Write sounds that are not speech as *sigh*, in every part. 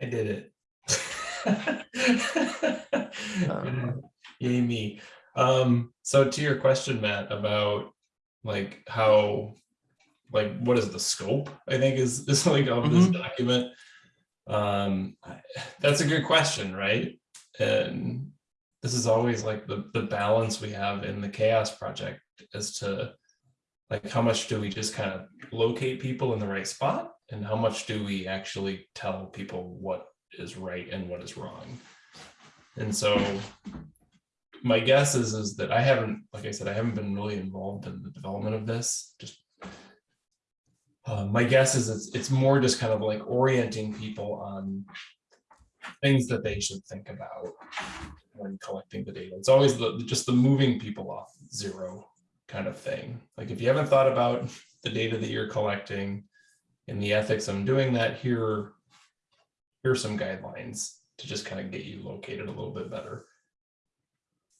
I did it. *laughs* *laughs* Yay me. Um, so to your question, Matt, about like how, like, what is the scope, I think is, *laughs* is like of this document. Um, that's a good question, right? And this is always like the, the balance we have in the CHAOSS project as to like, how much do we just kind of locate people in the right spot? And how much do we actually tell people what is right and what is wrong? And so my guess is, is that I haven't, like I said, I haven't been really involved in the development of this, just. Uh, my guess is it's, it's more just kind of like orienting people on things that they should think about when collecting the data. It's always the, just the moving people off zero kind of thing. Like if you haven't thought about *laughs* the data that you're collecting and the ethics of doing that, here, here are some guidelines to just kind of get you located a little bit better.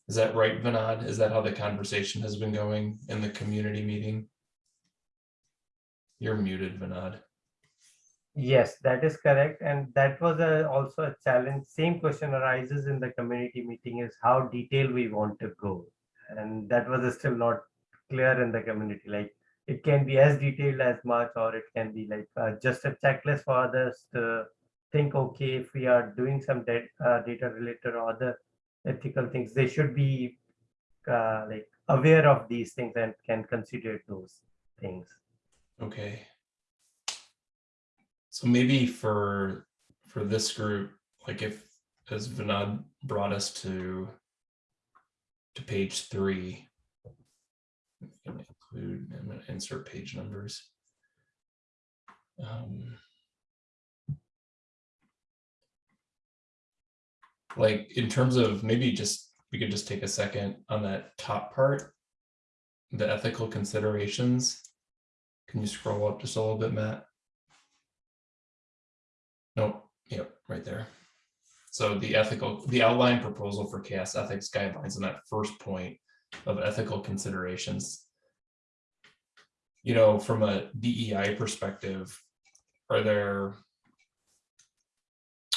Is that right, Vinod? Is that how the conversation has been going in the community meeting? You're muted, Vinod. Yes, that is correct. And that was a, also a challenge. Same question arises in the community meeting is how detailed we want to go. And that was still not clear in the community. Like it can be as detailed as much, or it can be like uh, just a checklist for others to think, okay, if we are doing some da- uh, data related or other ethical things, they should be uh, like aware of these things and can consider those things. Okay. So maybe for, for this group, like if, as Vinod brought us to, to page three. I'm gonna include, I'm gonna insert page numbers. Um, Like in terms of maybe just, we could just take a second on that top part. The ethical considerations. Can you scroll up just a little bit, Matt? Nope, yep, right there. So the ethical, the outline proposal for CHAOSS ethics guidelines in that first point of ethical considerations. You know, from a DEI perspective, are there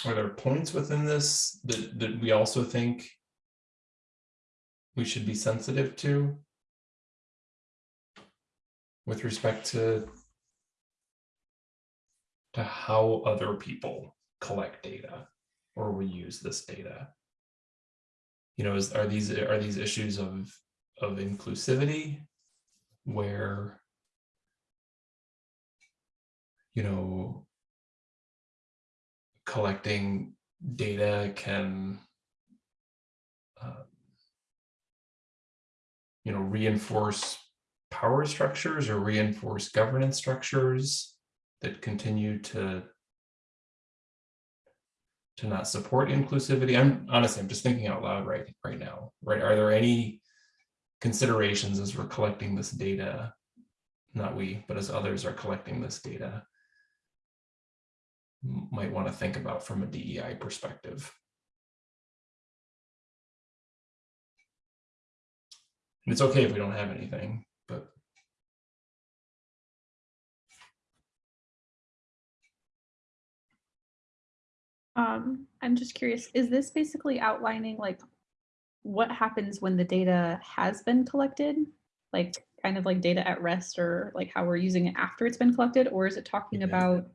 are there points within this that, that we also think we should be sensitive to with respect to to how other people collect data or we use this data you know is are these are these issues of of inclusivity where you know collecting data can uh, you know reinforce power structures or reinforce governance structures that continue to to not support inclusivity. I'm honestly i'm just thinking out loud right right now right? Are there any considerations as we're collecting this data not we but as others are collecting this data might want to think about from a DEI perspective. And it's okay if we don't have anything, but Um, I'm just curious, is this basically outlining like what happens when the data has been collected? Like kind of like data at rest or like how we're using it after it's been collected? Or is it talking Yeah. about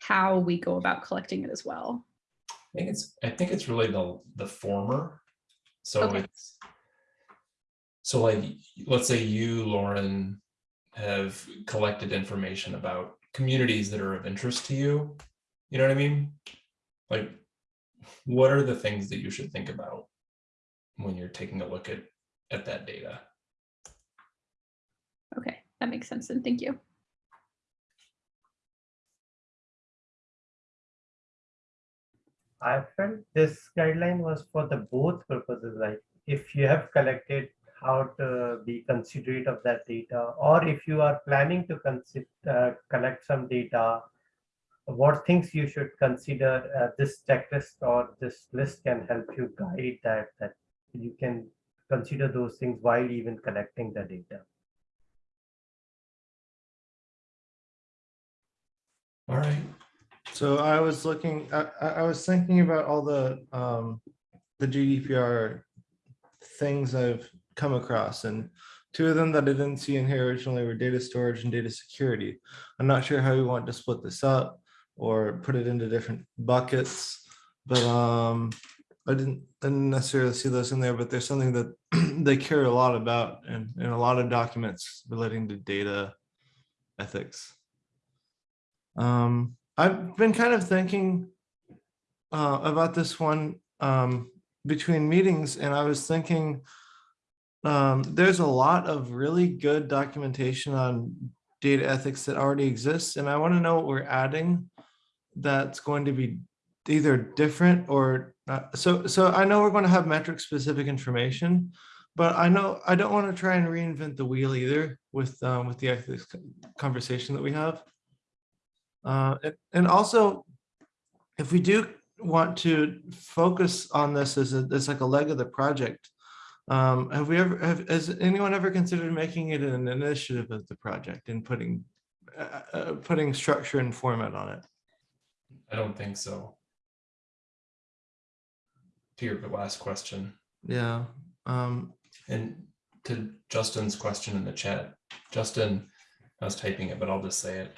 how we go about collecting it as well? I think it's I think it's really the the former. So Okay. it's so like let's say you, Lauren, have collected information about communities that are of interest to you. You know what I mean? Like, what are the things that you should think about when you're taking a look at at that data? Okay, that makes sense. And thank you. I felt this guideline was for the both purposes, like if you have collected how to be considerate of that data, or if you are planning to consider, uh, collect some data, what things you should consider, uh, this checklist or this list can help you guide that, that you can consider those things while even collecting the data. All right. So I was looking, I, I I was thinking about all the, um, the GDPR things I've come across and two of them that I didn't see in here originally were data storage and data security. I'm not sure how we want to split this up or put it into different buckets, but, um, I didn't, didn't necessarily see those in there, but there's something that *clears throat* they care a lot about and in a lot of documents relating to data ethics. Um, I've been kind of thinking uh, about this one um, between meetings, and I was thinking um, there's a lot of really good documentation on data ethics that already exists, and I want to know what we're adding that's going to be either different or not. So, so I know we're going to have metric specific information, but I know I don't want to try and reinvent the wheel either with um, with the ethics conversation that we have. Uh, and- and also, if we do want to focus on this as a, as like a leg of the project, um, have we ever, have, has anyone ever considered making it an initiative of the project and putting, uh, uh, putting structure and format on it? I don't think so. To your last question, Yeah, um, and to Justin's question in the chat, Justin, I was typing it, but I'll just say it.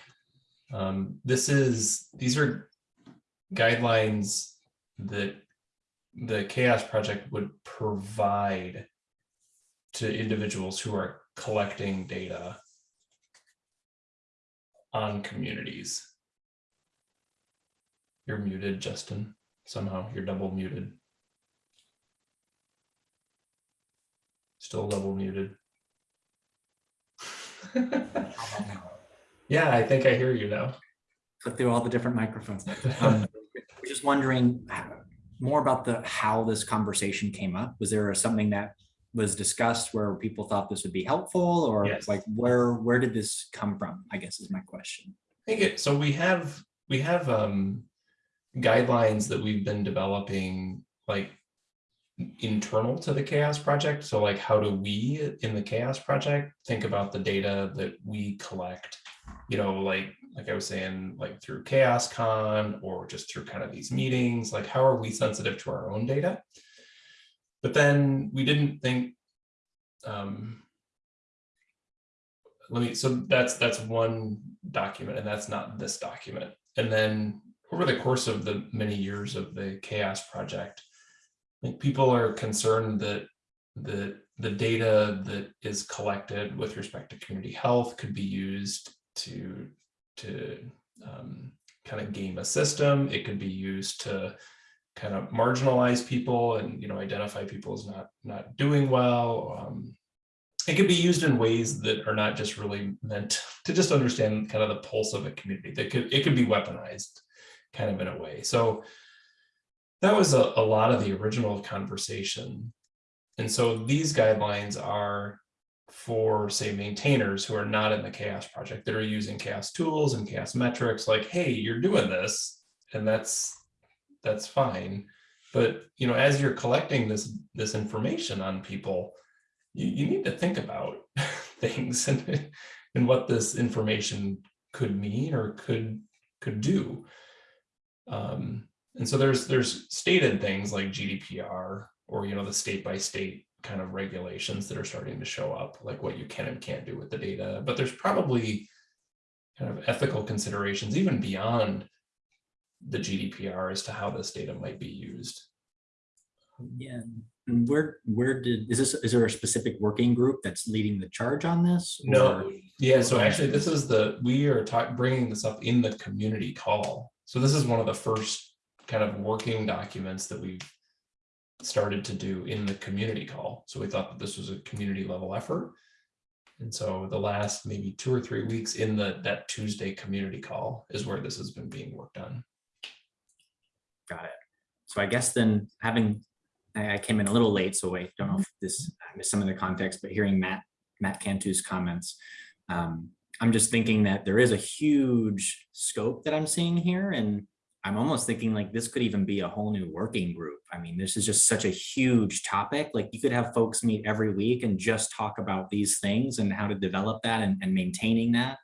Um, this is, these are guidelines that the CHAOSS Project would provide to individuals who are collecting data on communities. You're muted, Justin. Somehow you're double muted. Still double muted. *laughs* Yeah, I think I hear you now. Click through all the different microphones. Um, *laughs* just wondering more about the, how this conversation came up. Was there something that was discussed where people thought this would be helpful or Yes. like where, where did this come from? I guess is my question. I think it, so we have, we have um guidelines that we've been developing like internal to the CHAOSS project. So like how do we in the CHAOSS project think about the data that we collect? You know, like like I was saying, like through CHAOSScon or just through kind of these meetings, like how are we sensitive to our own data? But then we didn't think um let me, so that's, that's one document and that's not this document. And then over the course of the many years of the CHAOSS project, think people are concerned that the, the data that is collected with respect to community health could be used to, to um, kind of game a system. It could be used to kind of marginalize people and, you know, identify people as not, not doing well. Um, it could be used in ways that are not just really meant *laughs* to just understand kind of the pulse of a community that could it could be weaponized kind of in a way so that was a, a lot of the original conversation and so these guidelines are for say maintainers who are not in the CHAOSS project that are using CHAOSS tools and CHAOSS metrics like hey you're doing this and that's that's fine but you know as you're collecting this this information on people you, you need to think about *laughs* things and, and what this information could mean or could could do. Um, and so there's there's stated things like GDPR or you know the state by state kind of regulations that are starting to show up, like what you can and can't do with the data. But there's probably kind of ethical considerations even beyond the GDPR as to how this data might be used. Yeah. And where, where did, is this, is there a specific working group that's leading the charge on this? No, or- yeah, so actually this is the, we are bringing this up in the community call. So this is one of the first kind of working documents that we've started to do in the community call. So we thought that this was a community level effort. And so the last maybe two or three weeks in the, that Tuesday community call is where this has been being worked on. Got it. So I guess then having, I came in a little late, so I don't know if this, I missed some of the context, but hearing Matt, Matt Cantu's comments, um, I'm just thinking that there is a huge scope that I'm seeing here and I'm almost thinking like this could even be a whole new working group. I mean, this is just such a huge topic. Like you could have folks meet every week and just talk about these things and how to develop that and, and maintaining that.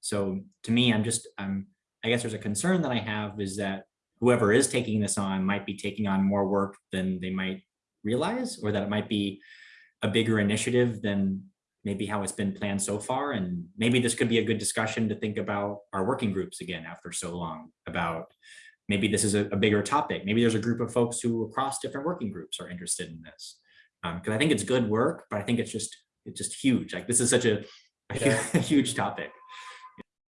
So to me, I'm just, I'm I guess there's a concern that I have is that whoever is taking this on might be taking on more work than they might realize, or that it might be a bigger initiative than maybe how it's been planned so far. And maybe this could be a good discussion to think about our working groups again after so long about maybe this is a, a bigger topic. Maybe there's a group of folks who across different working groups are interested in this. Um, cause I think it's good work, but I think it's just, it's just huge. Like this is such a, a Yeah. *laughs* huge topic.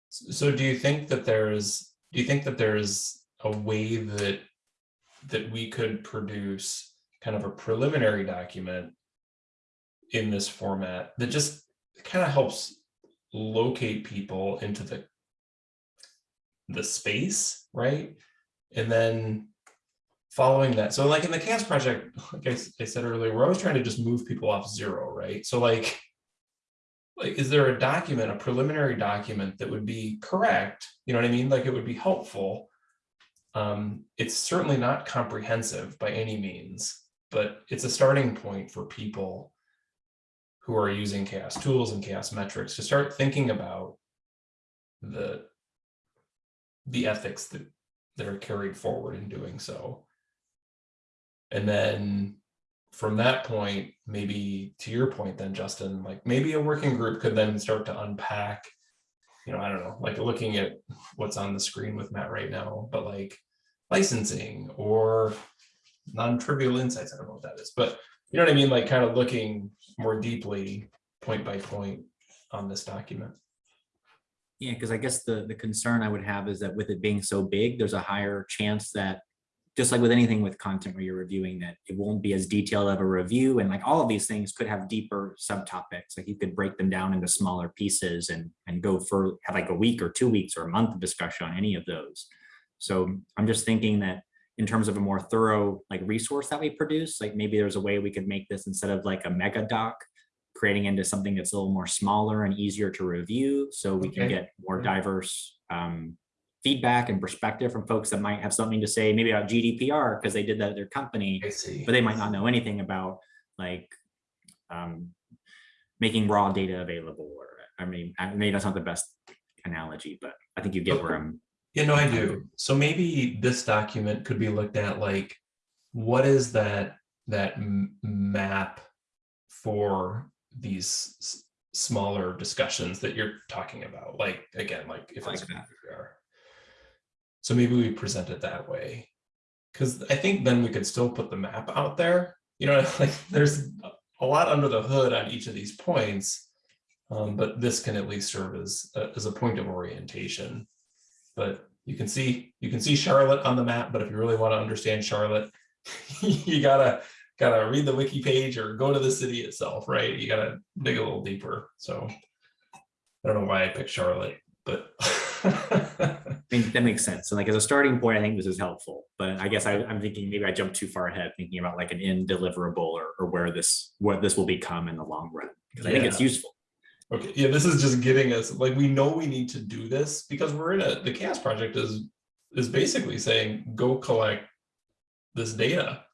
So do you think that there's, do you think that there's a way that, that we could produce kind of a preliminary document in this format that just kind of helps locate people into the, the space, right? And then following that, so like in the CHAOSS project, like I said earlier, we're always trying to just move people off zero, right? So like, like, is there a document, a preliminary document that would be correct? You know what I mean? Like, it would be helpful. Um, it's certainly not comprehensive by any means, but it's a starting point for people who are using CHAOSS tools and CHAOSS metrics to start thinking about the the ethics that that are carried forward in doing so. And then from that point, maybe to your point then, Justin, like maybe a working group could then start to unpack, you know, I don't know, like looking at what's on the screen with Matt right now, but like licensing or non-trivial insights, I don't know what that is, but you know what I mean? Like kind of looking more deeply, point by point on this document. Yeah, because I guess the, the concern I would have is that with it being so big, there's a higher chance that, just like with anything with content where you're reviewing that, it won't be as detailed of a review. And like all of these things could have deeper subtopics, like you could break them down into smaller pieces and, and go for, have like a week or two weeks or a month of discussion on any of those. So I'm just thinking that in terms of a more thorough like resource that we produce, like maybe there's a way we could make this instead of like a mega doc, creating into something that's a little more smaller and easier to review so we can get more diverse um, feedback and perspective from folks that might have something to say maybe about GDPR because they did that at their company, I see. but they might not know anything about like um, making raw data available or I mean, maybe that's not the best analogy, but I think you get where I'm Yeah, no, I do. So maybe this document could be looked at like, what is that, that map for these smaller discussions that you're talking about? Like, again, like if it's. Like that. GDPR. So maybe we present it that way. Cause I think then we could still put the map out there, you know, *laughs* like there's a lot under the hood on each of these points. Um, but this can at least serve as, a- as a point of orientation. But you can see, you can see Charlotte on the map, but if you really want to understand Charlotte, *laughs* you gotta, gotta read the wiki page or go to the city itself, right? You gotta dig a little deeper, so. I don't know why I picked Charlotte, but. *laughs* I mean, that makes sense. And like as a starting point, I think this is helpful, but I guess I, I'm thinking maybe I jumped too far ahead thinking about like an end deliverable or, or where this, what this will become in the long run. Because I think it's useful. Okay, yeah, this is just getting us, like, we know we need to do this because we're in a, the CHAOSS project is, is basically saying, go collect this data. *laughs*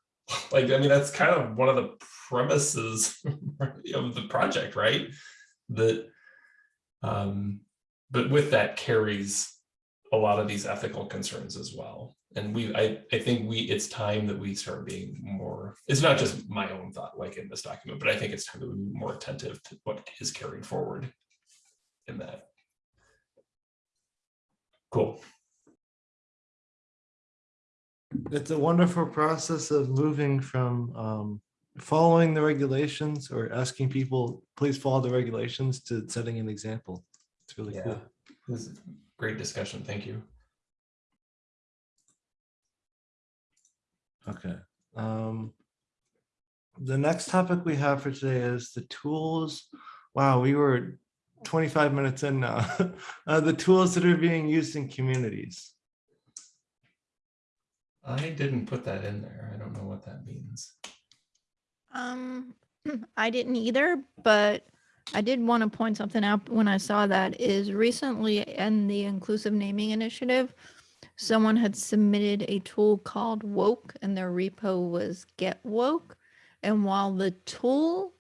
Like, I mean, that's kind of one of the premises *laughs* of the project, right? That, um, but with that carries a lot of these ethical concerns as well. And we, I, I think we, it's time that we start being more, it's not just my own thought, like in this document, but I think it's time to be more attentive to what is carried forward in that. Cool. It's a wonderful process of moving from um, following the regulations or asking people, please follow the regulations to setting an example. It's really Yeah. cool. This is great discussion. Thank you. Okay. Um, the next topic we have for today is the tools. Wow, we were 25 minutes in now. *laughs* Uh, the tools that are being used in communities. I didn't put that in there. I don't know what that means. Um, *clears throat* I didn't either, but I did want to point something out when I saw that is recently in the inclusive naming initiative, someone had submitted a tool called Woke and their repo was Get Woke. And while the tool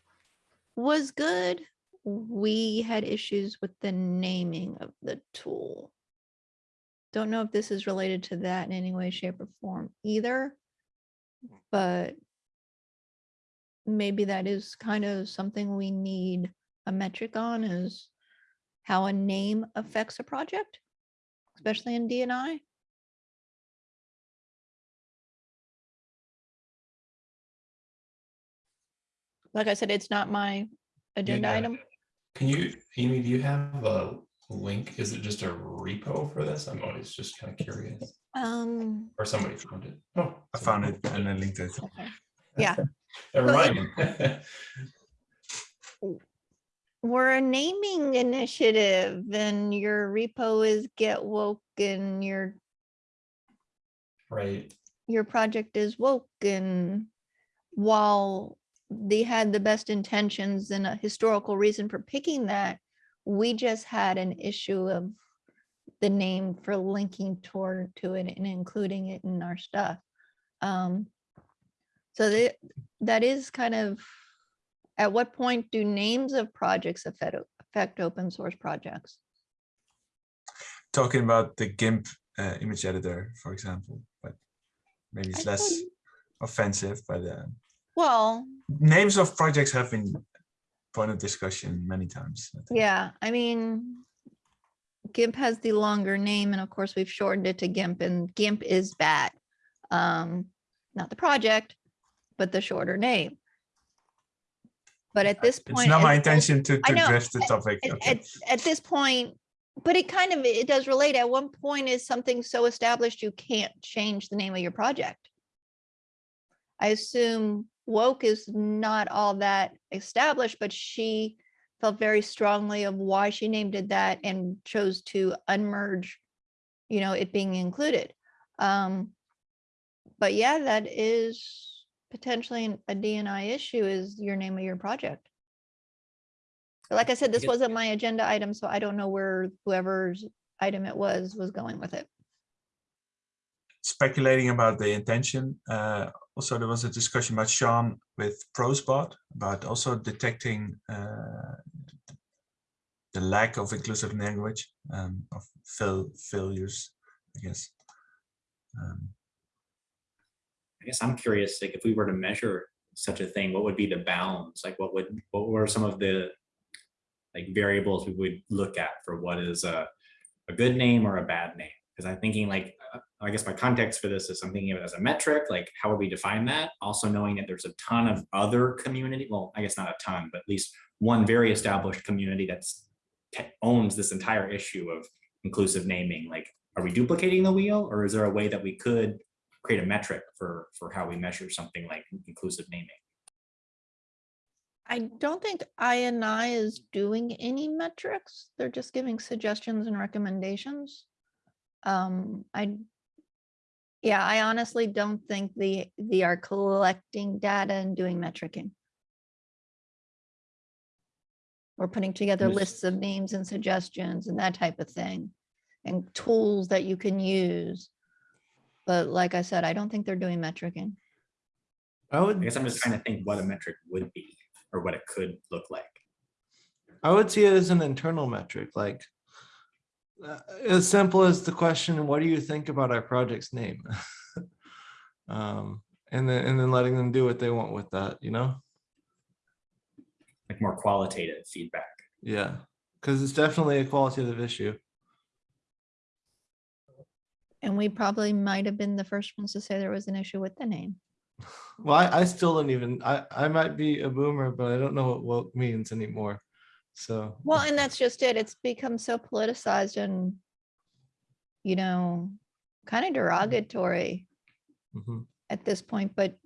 was good, we had issues with the naming of the tool. don't know if this is related to that in any way, shape or form either. But maybe that is kind of something we need a metric on is how a name affects a project, especially in DNI. Like I said, it's not my agenda Yeah. item. Can you, Amy, do you have a link? Is it just a repo for this? I'm always just kind of curious. Um, Or somebody found it. Oh, I found it and I linked it. okay. Yeah, *laughs* Never So it- mind. *laughs* we're a naming initiative and your repo is get woke and your, Right, your project is woke and while they had the best intentions and a historical reason for picking that, we just had an issue of the name for linking toward to it and including it in our stuff. Um, so that, that is kind of, at what point do names of projects affect, affect open source projects? Talking about the GIMP uh, image editor, for example, but maybe it's I less thought- offensive, but uh, Well, names of projects have been point of discussion many times. I yeah, I mean, GIMP has the longer name and of course we've shortened it to GIMP and GIMP is bad. Um, not the project, but the shorter name. But at this point. It's not my intention to, to know, drift the topic. At, okay. at, at this point, but it kind of, it does relate. At one point is something so established you can't change the name of your project. I assume woke is not all that established, but she felt very strongly of why she named it that and chose to unmerge, you know, it being included. Um, but yeah, that is potentially an- a DNI issue is your name of your project. But Like I said, this guess- wasn't my agenda item, so I don't know where whoever's item it was, was going with it. Speculating about the intention. Uh, also, there was a discussion about Sean with Prosbot about also detecting uh, the lack of inclusive language um, of fail failures, I guess. Um, I guess I'm curious, like if we were to measure such a thing, what would be the bounds? Like what would, what were some of the like variables we would look at for what is a, a good name or a bad name? Because I'm thinking like, uh, I guess my context for this is I'm thinking of it as a metric, like how would we define that? Also knowing that there's a ton of other community, well, I guess not a ton, but at least one very established community that's owns this entire issue of inclusive naming. Like, are we duplicating the wheel or is there a way that we could create a metric for, for how we measure something like inclusive naming. I don't think INI is doing any metrics. They're just giving suggestions and recommendations. Um, I, yeah, I honestly don't think they, they are collecting data and doing metricing. Or putting together Yes. lists of names and suggestions and that type of thing. And tools that you can use. But like I said, I don't think they're doing metricing. I I guess I'm just trying to think what a metric would be or what it could look like. I would see it as an internal metric, like uh, as simple as the question, what do you think about our project's name? *laughs* Um, and then, and then letting them do what they want with that, you know? Like more qualitative feedback. Yeah, because it's definitely a qualitative issue. And we probably might have been the first ones to say there was an issue with the name. *sighs* Well, I, I still don't even, I, I might be a boomer, but I don't know what woke means anymore. So. Well, and that's just it. It's become so politicized and, you know, kind of derogatory mhm. at this point, but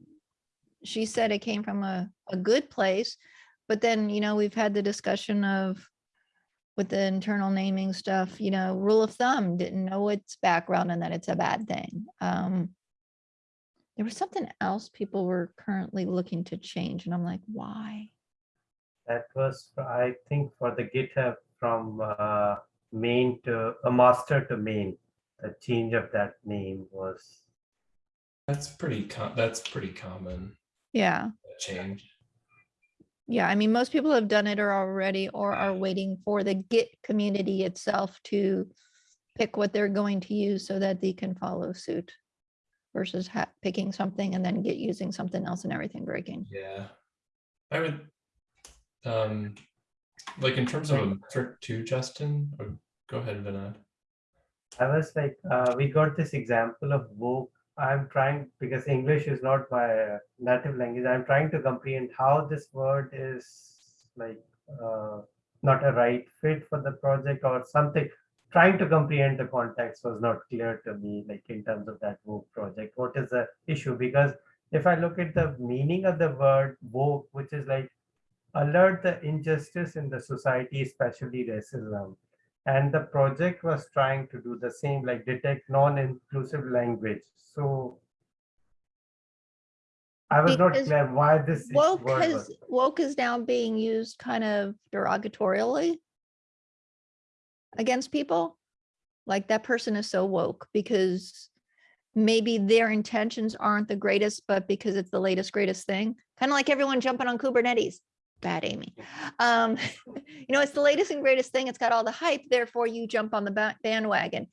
she said it came from a, a good place. But then, you know, we've had the discussion of with the internal naming stuff, you know, rule of thumb, didn't know its background and that it's a bad thing. Um, there was something else people were currently looking to change and I'm like, why? That was, I think, for the GitHub from uh, main to a master to main. The change of that name was that's pretty, com- that's pretty common, Yeah. change. Yeah, I mean, most people have done it or already or are waiting for the Git community itself to pick what they're going to use so that they can follow suit versus ha- picking something and then get using something else and everything breaking. Yeah. I would, um, like in terms of a metric too, Justin, or go ahead, Vinod. I was like, uh, we got this example of woke. I'm trying because English is not my native language. I'm trying to comprehend how this word is like uh, not a right fit for the project or something. Trying to comprehend the context was not clear to me, like in terms of that woke project. What is the issue? Because if I look at the meaning of the word woke, which is like alert the injustice in the society, especially racism and the project was trying to do the same like detect non-inclusive language so i was not Because clear why this Woke word has, woke is now being used kind of derogatorily against people. Like that person is so woke because maybe their intentions aren't the greatest, but because it's the latest, greatest thing, kind of like everyone jumping on Kubernetes. Bad Amy. Um, *laughs* you know, it's the latest and greatest thing. It's got all the hype, therefore you jump on the bandwagon.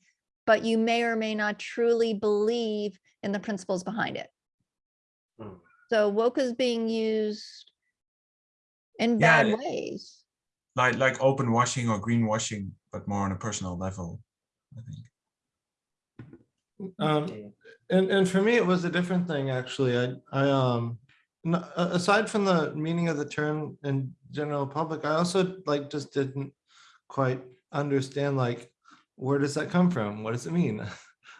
But you may or may not truly believe in the principles behind it. Hmm. So woke is being used in Yeah, bad ways. Like like open washing or green washing, but more on a personal level. I think. Um, and, and for me, it was a different thing, actually. I, I, um, aside from the meaning of the term in general public, I also like just didn't quite understand like, where does that come from? What does it mean? *laughs*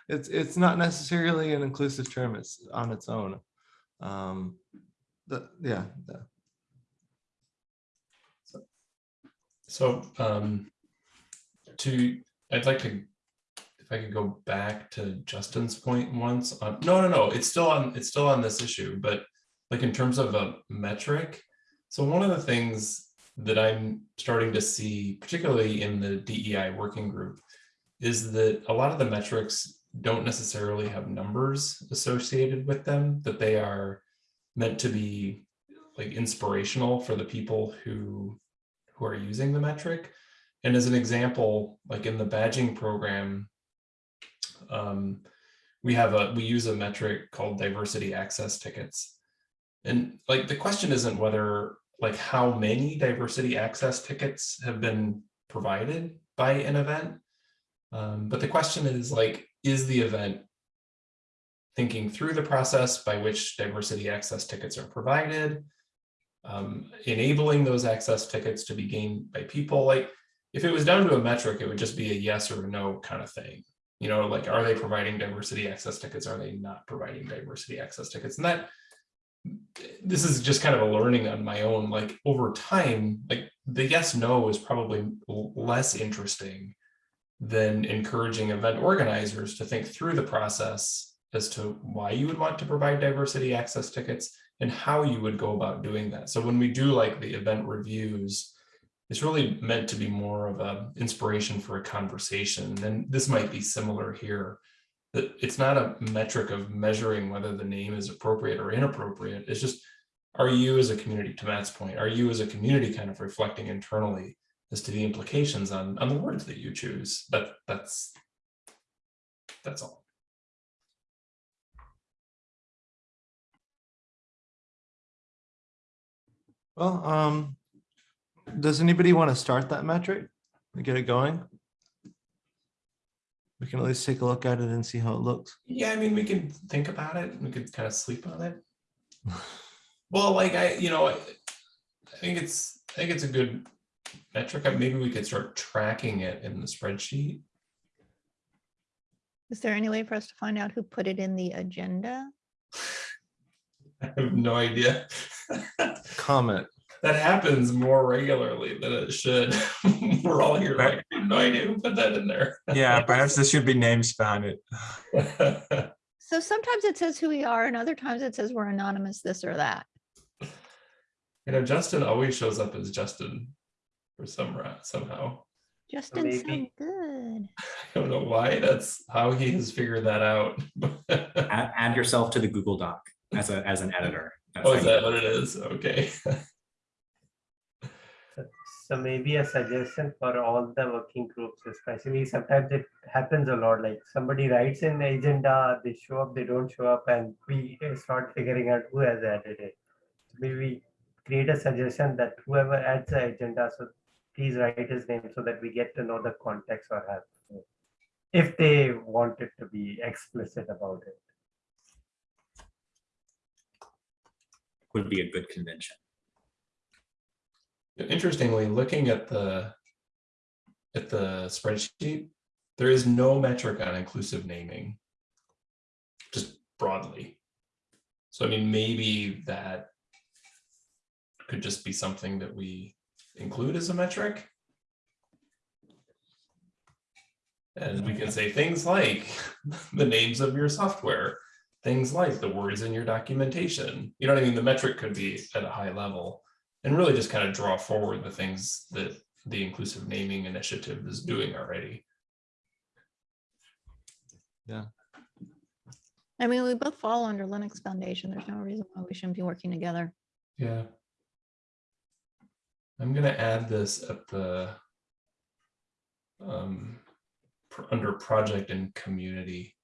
It's, it's not necessarily an inclusive term. It's on its own. Um, the, yeah, the- So, um, to, I'd like to, if I could go back to Justin's point once, on, no, no, no, it's still on, it's still on this issue, but like in terms of a metric. So one of the things that I'm starting to see, particularly in the DEI working group, is that a lot of the metrics don't necessarily have numbers associated with them, that they are meant to be like inspirational for the people who who are using the metric. And as an example, like in the badging program, um, we have a, we use a metric called diversity access tickets. And like, the question isn't whether, like how many diversity access tickets have been provided by an event. Um, but the question is like, is the event thinking through the process by which diversity access tickets are provided? um, enabling those access tickets to be gained by people. Like if it was down to a metric, it would just be a yes or a no kind of thing. You know, like are they providing diversity access tickets? Are they not providing diversity access tickets? And that this is just kind of a learning on my own. Like over time, like the yes no is probably less interesting than encouraging event organizers to think through the process as to why you would want to provide diversity access tickets and how you would go about doing that. So when we do like the event reviews, it's really meant to be more of a inspiration for a conversation. And this might be similar here, it's not a metric of measuring whether the name is appropriate or inappropriate. It's just, are you as a community, to Matt's point, are you as a community kind of reflecting internally as to the implications on, on the words that you choose? That that's, that's all. well, um, does anybody want to start that metric? Get it going? We can at least take a look at it and see how it looks. Yeah, I mean, we can think about it. We could kind of sleep on it. *laughs* Well, like I, you know, I, I think it's, I think it's a good metric. Maybe we could start tracking it in the spreadsheet. Is there any way for us to find out who put it in the agenda? *laughs* I have no idea. *laughs* Comment. That happens more regularly than it should. *laughs* We're all here like, I have no idea who put that in there. Yeah, perhaps there should be names behind *laughs* it. So sometimes it says who we are and other times it says we're anonymous, this or that. You know, Justin always shows up as Justin for some ra- somehow. Justin didn't sound good. *laughs* I don't know why. That's how he has figured that out. Add, add yourself to the Google Doc as a, as an editor. That's Oh, how is you that what it. it is? Okay. So maybe a suggestion for all the working groups, especially sometimes it happens a lot, like somebody writes in the agenda, they show up, they don't show up, and we start figuring out who has added it. Maybe we create a suggestion that whoever adds the agenda, so please write his name so that we get to know the context or have. If they want it to be explicit about it. Would be a good convention. Interestingly, looking at the at the spreadsheet, there is no metric on inclusive naming. Just broadly. So I mean, maybe that could just be something that we include as a metric. And we can say things like *laughs* the names of your software, things like the words in your documentation. You know what I mean? The metric could be at a high level and really just kind of draw forward the things that the inclusive naming initiative is doing already. Yeah. I mean, we both fall under Linux Foundation. There's no reason why we shouldn't be working together. Yeah. I'm gonna add this at the um, pr- under project and community.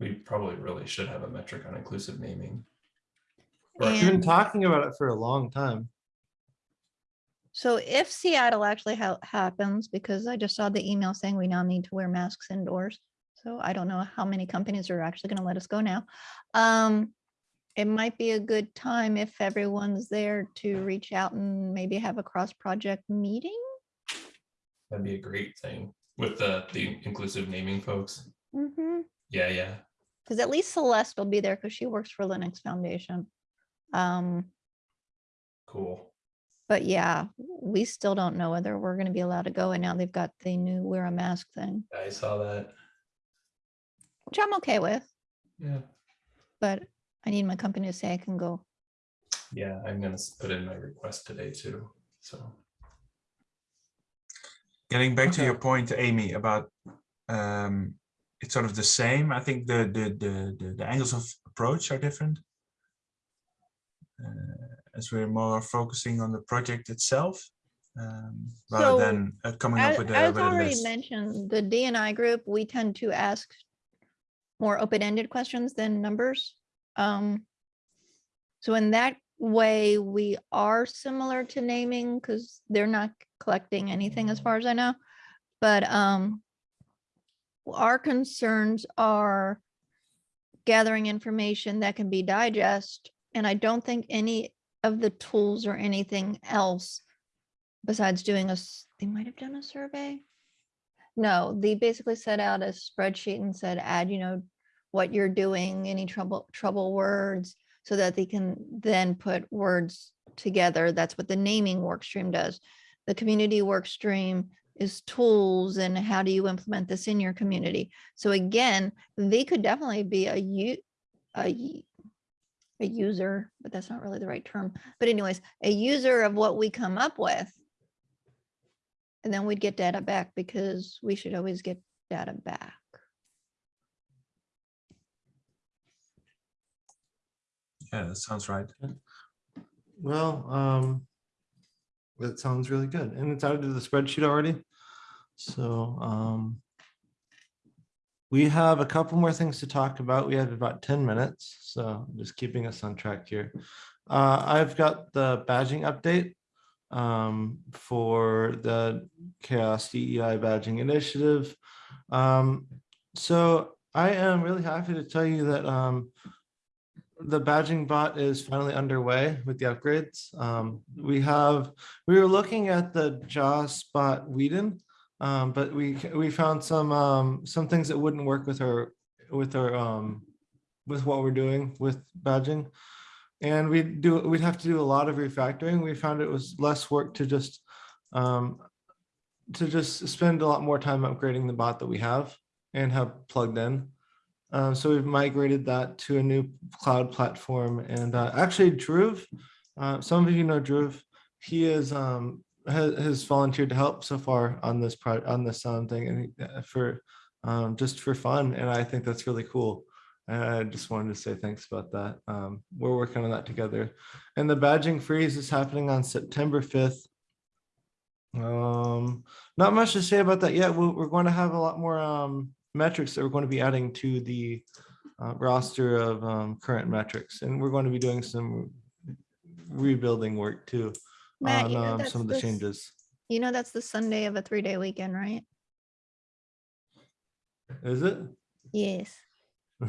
We probably really should have a metric on inclusive naming. Right. We've been talking about it for a long time. so if Seattle actually ha- happens, because I just saw the email saying we now need to wear masks indoors. So I don't know how many companies are actually gonna let us go now. Um, it might be a good time if everyone's there to reach out and maybe have a cross-project meeting. That'd be a great thing with the the inclusive naming folks. Mm-hmm. Yeah, yeah. Because at least Celeste will be there because she works for Linux Foundation. Um, Cool. but yeah, we still don't know whether we're gonna be allowed to go. And now they've got the new wear a mask thing, I saw that. which I'm okay with, Yeah. but I need my company to say I can go. Yeah, I'm gonna put in my request today too. So Getting back to your point, Amy, about um, it's sort of the same. I think the the the the, the angles of approach are different. Uh, as we're more focusing on the project itself, um, rather So, than uh, coming up with a, as with already list. mentioned, the DNI group, we tend to ask more open-ended questions than numbers. Um, so in that way, we are similar to naming because they're not collecting anything as far as I know. But um, our concerns are gathering information that can be digest. And I don't think any of the tools or anything else besides doing a, they might have done a survey. No, they basically set out a spreadsheet and said, add, you know, what you're doing, any trouble, trouble words, so that they can then put words together. That's what the naming work stream does. The community work stream is tools and how do you implement this in your community? So again, they could definitely be a a, a user, but that's not really the right term. But anyways, a user of what we come up with. And then we'd get data back because we should always get data back. Yeah, that sounds right. Well, um, that sounds really good. And it's added to the spreadsheet already. So, um, we have a couple more things to talk about. We have about ten minutes, so just keeping us on track here. Uh, I've got the badging update um, for the CHAOSS DEI badging initiative. Um, so I am really happy to tell you that um, the badging bot is finally underway with the upgrades. Um, we have, we were looking at the JOSS bot Whedon, um, but we, we found some, um, some things that wouldn't work with our, with our, um, with what we're doing with badging. And we do, we'd have to do a lot of refactoring. We found it was less work to just, um, to just spend a lot more time upgrading the bot that we have and have plugged in. Uh, so we've migrated that to a new cloud platform and uh, actually Dhruv, uh, some of you know Dhruv, he is um, has, volunteered to help so far on this pro on this sound thing and uh, for um, just for fun and I think that's really cool. And I just wanted to say thanks about that. Um, we're working on that together. And the badging freeze is happening on September 5th. Um, not much to say about that yet. We're, we're going to have a lot more um metrics that we're going to be adding to the uh, roster of um, current metrics, and we're going to be doing some rebuilding work too Matt, on you know um, some of the this- changes. You know, that's the Sunday of a three day weekend, right? Is it? Yes. *laughs*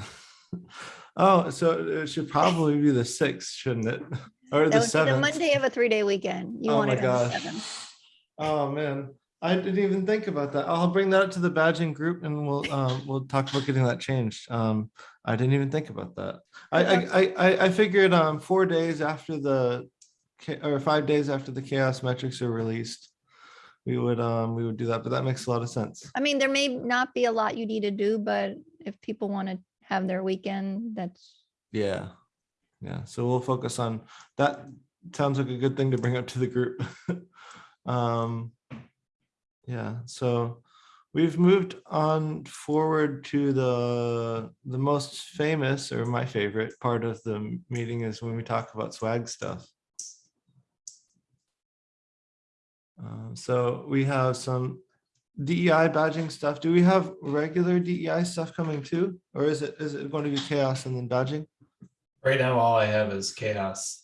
Oh, so it should probably be the sixth, shouldn't it? *laughs* Or That the be the? Monday of a three day weekend. You Oh want my it on the gosh. seventh. Oh, man. I didn't even think about that. I'll bring that up to the badging group and we'll, *laughs* um, we'll talk about getting that changed. Um, I didn't even think about that. I, I, I, I, figured, um, four days after the, or five days after the CHAOSS metrics are released, we would, um, we would do that, but that makes a lot of sense. I mean, there may not be a lot you need to do, but if people want to have their weekend, that's, Yeah. Yeah, so we'll focus on, that sounds like a good thing to bring up to the group. *laughs* Um, yeah, so we've moved on forward to the, the most famous or my favorite part of the meeting is when we talk about swag stuff. Uh, So we have some DEI badging stuff. Do we have regular DEI stuff coming too? Or is it, is it going to be CHAOSS and then badging? Right now, all I have is CHAOSS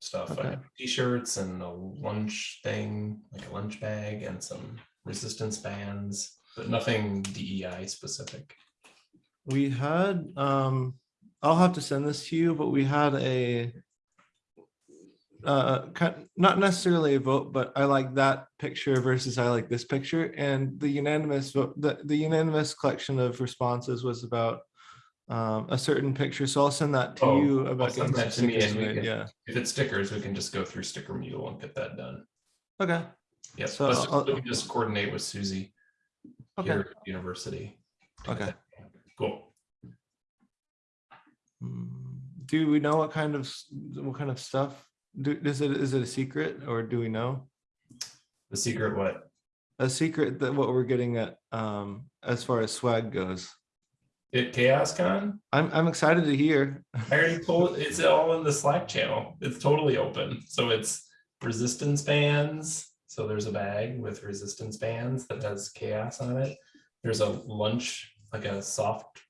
stuff. I Okay. have T-shirts and a lunch thing, like a lunch bag and some resistance bands, but nothing DEI specific. We had, um, I'll have to send this to you, but we had a uh, not necessarily a vote, but I like that picture versus I like this picture. And the unanimous vote, the, the unanimous collection of responses was about um, a certain picture. So I'll send that to Oh, you about send that to me and we can- Yeah. If it's stickers, we can just go through sticker mule and get that done. Okay. Yes, So let's just, I'll- we can just coordinate with Susie Okay. here at the university. Okay. Cool. Hmm, Do we know what kind of, what kind of stuff? Do, is it, is it a secret or do we know? The secret what? A secret that what we're getting at um, as far as swag goes. At CHAOSScon? I'm, I'm excited to hear. I already told, it's all in the Slack channel. It's totally open. So it's resistance bands. So there's a bag with resistance bands that has CHAOSS on it. There's a lunch, like a soft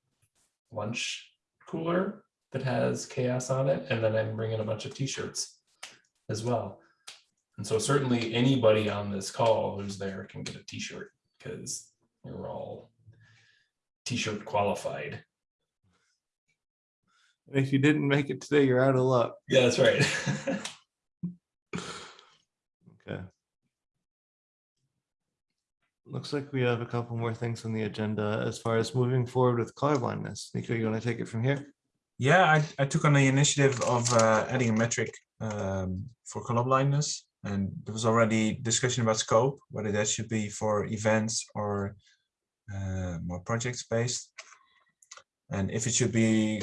lunch cooler that has CHAOSS on it. And then I'm bringing a bunch of t-shirts as well. And so certainly anybody on this call who's there can get a t-shirt because we're all t-shirt qualified. If you didn't make it today, you're out of luck. Yeah, that's right. Okay. Looks like we have a couple more things on the agenda as far as moving forward with colorblindness. Nico, you want to take it from here? Yeah, I, I took on the initiative of uh, adding a metric um, for colorblindness. And there was already discussion about scope, whether that should be for events or uh, more projects based. And if it should be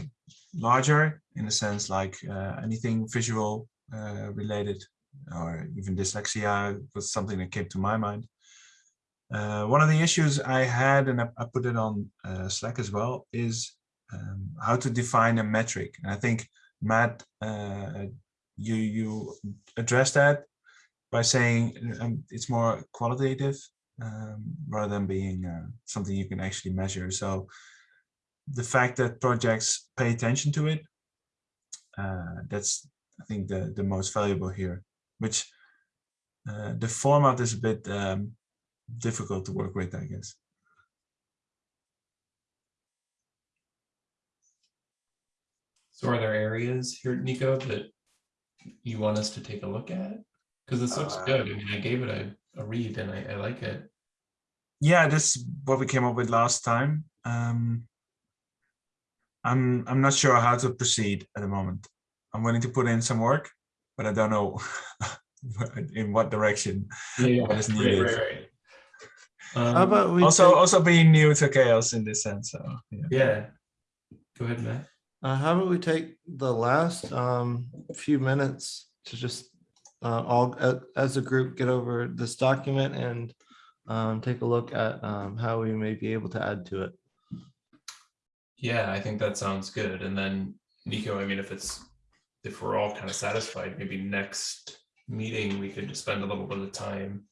larger in a sense like uh, anything visual uh, related or even dyslexia was something that came to my mind. Uh, one of the issues I had, and I, I put it on uh, Slack as well, is um, how to define a metric. And I think Matt, uh, you you address that by saying um, it's more qualitative um, rather than being uh, something you can actually measure. So the fact that projects pay attention to it, uh, that's I think the the most valuable here. Which uh, the format is a bit um, difficult to work with, I guess. So are there areas here, Nico, that you want us to take a look at? Because this looks Uh, good. I mean, I gave it a, a read and I, I like it. yeah, that's what we came up with last time. Um, I'm I'm not sure how to proceed at the moment. I'm willing to put in some work, but I don't know *laughs* in what direction. what is needed. Um, How about we, Also, take- also being new to CHAOSS in this sense. So yeah. Yeah. Go ahead, Matt. Uh, how about we take the last um, few minutes to just uh, all a- as a group get over this document and um, take a look at um, how we may be able to add to it. Yeah, I think that sounds good. And then Nico, I mean, if it's, if we're all kind of satisfied, maybe next meeting, we could just spend a little bit of time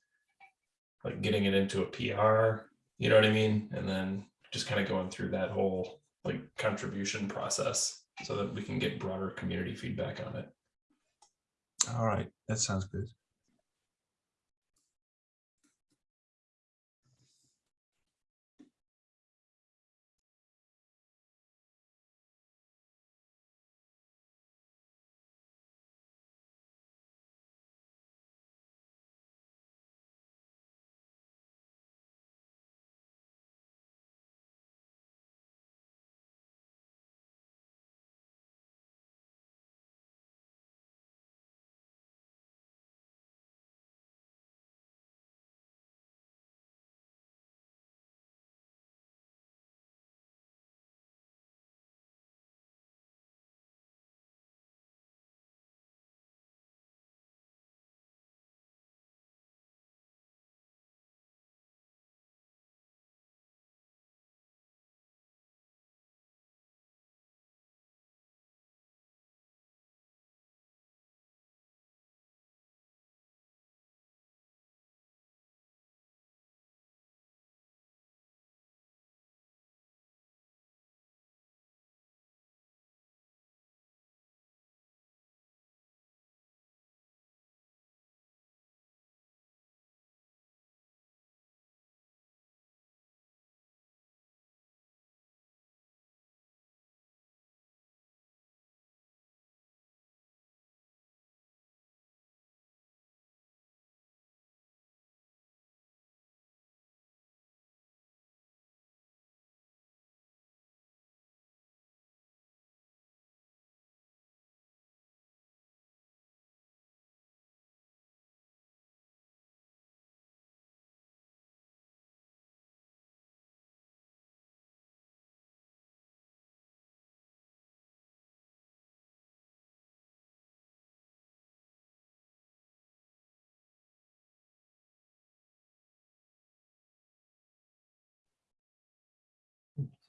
like getting it into a PR, you know what I mean? And then just kind of going through that whole like contribution process so that we can get broader community feedback on it. All right, that sounds good.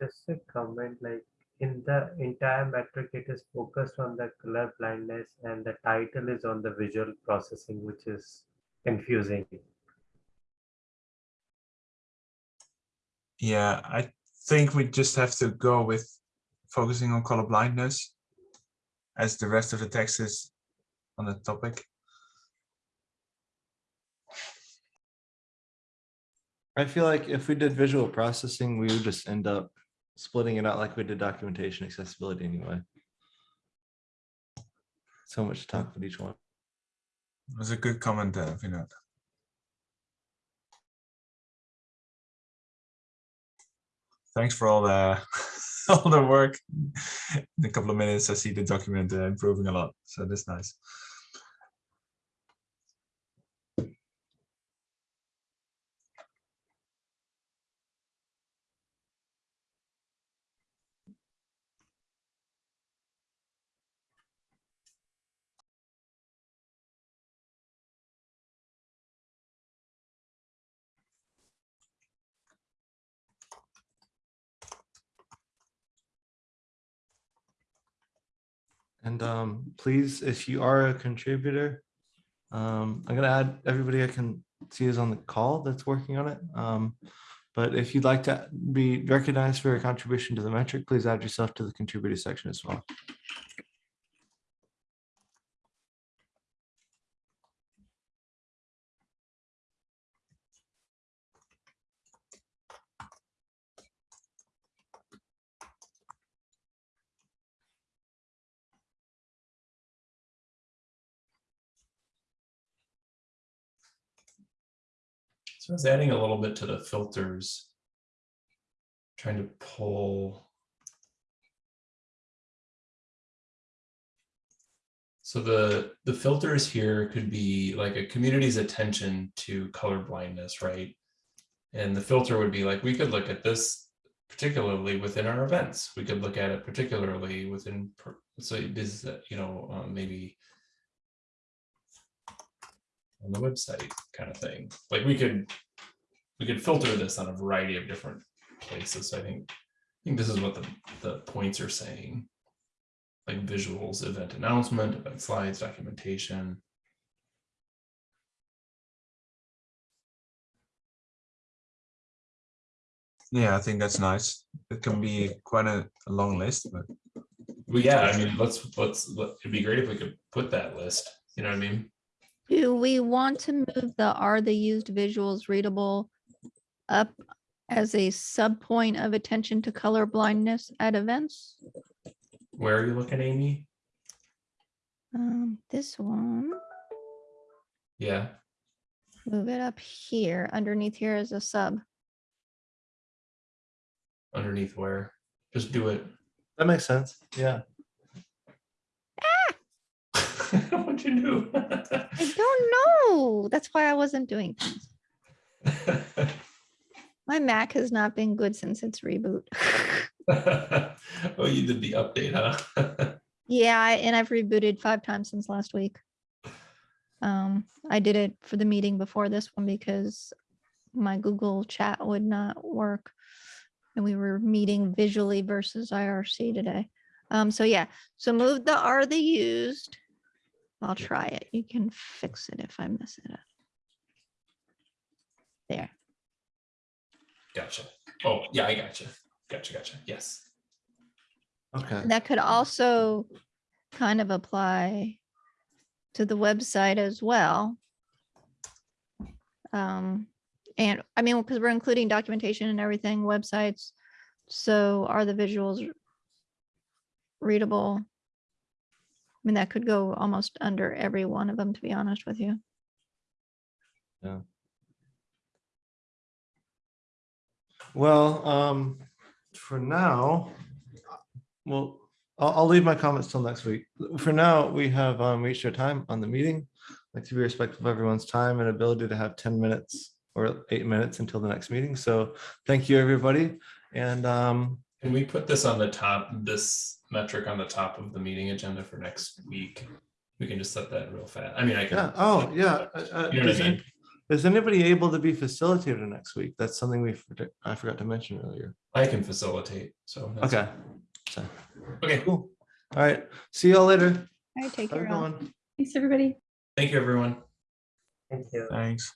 Just a comment, like in the entire metric, it is focused on the color blindness and the title is on the visual processing, which is confusing. Yeah, I think we just have to go with focusing on color blindness as the rest of the text is on the topic. I feel like if we did visual processing, we would just end up splitting it out like we did documentation accessibility anyway. So much to talk about each one. Was a good comment, uh, Vinod. Thanks for all the *laughs* all the work. In a couple of minutes, I see the document uh, improving a lot, so that's nice. And um, please, if you are a contributor, um, I'm gonna add everybody I can see is on the call that's working on it. Um, but if you'd like to be recognized for a contribution to the metric, please add yourself to the contributor section as well. So I was adding a little bit to the filters. Trying to pull. So the, the filters here could be like a community's attention to color blindness, right? And the filter would be like, we could look at this particularly within our events. We could look at it particularly within, so this, you know, um, maybe on the website kind of thing. Like we could we could filter this on a variety of different places. So I think I think this is what the, the points are saying. Like visuals, event announcement, event slides, documentation. Yeah, I think that's nice. It can be quite a, a long list, but well, yeah, I mean, let's let's let, it'd be great if we could put that list. You know what I mean? Do we want to move the are the used visuals readable up as a sub point of attention to color blindness at events? Where are you looking, Amy? Um, this one, Yeah, move it up here, underneath here is a sub. underneath where? Just do it. That makes sense. Yeah. *laughs* You do? I don't know. That's why I wasn't doing things. *laughs* My Mac has not been good since its reboot. *laughs* Oh, you did the update, huh? *laughs* Yeah, and I've rebooted five times since last week. Um, I did it for the meeting before this one because my Google chat would not work. And we were meeting visually versus IRC today. Um, so yeah, so move the are the used. I'll try it. You can fix it if I miss it. up. There. Gotcha. Oh, yeah, I gotcha. Gotcha, gotcha. Yes. Okay. That could also kind of apply to the website as well. Um, and I mean, because we're including documentation and everything, websites. So are the visuals readable? I mean, that could go almost under every one of them, to be honest with you. Yeah. Well, um, for now, well, I'll, I'll leave my comments till next week. For now, we have, um, reached our time on the meeting. I'd Like to be respectful of everyone's time and ability to have ten minutes or eight minutes until the next meeting. So thank you, everybody. And, um, Can we put this on the top, this metric on the top of the meeting agenda for next week? We can just set that real fast. I mean, I can. yeah, oh, yeah. uh, uh, You know what Is I is anybody able to be facilitator next week? That's something we, I forgot to mention earlier. I can facilitate, so. that's- Okay. So, Okay, cool. All right. See y'all later. I take care good Thanks, everybody. thank you, everyone. Thank you. thanks.